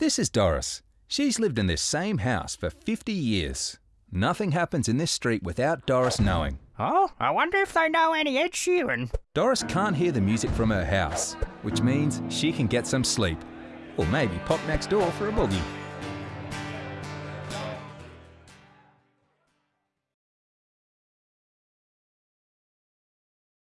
This is Doris. She's lived in this same house for 50 years. Nothing happens in this street without Doris knowing. Oh, I wonder if they know any Ed Sheeran. Doris can't hear the music from her house, which means she can get some sleep. Or maybe pop next door for a boogie.